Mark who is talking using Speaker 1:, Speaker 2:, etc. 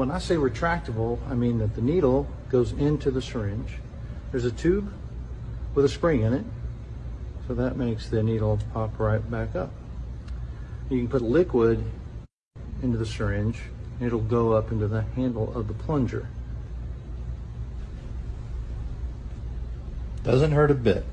Speaker 1: when I say retractable, I mean that the needle goes into the syringe. There's a tube with a spring in it, so that makes the needle pop right back up. You can put liquid into the syringe, and it'll go up into the handle of the plunger.
Speaker 2: Doesn't hurt a bit.